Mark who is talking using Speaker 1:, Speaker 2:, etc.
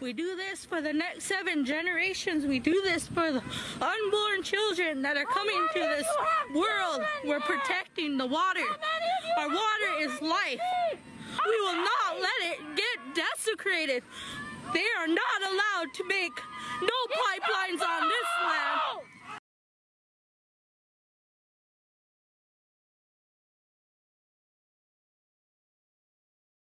Speaker 1: We do this for the next seven generations. We do this for the unborn children that are coming to this world. We're protecting the water. Our water is life. We will not let it get desecrated. They are not allowed to make no pipeline.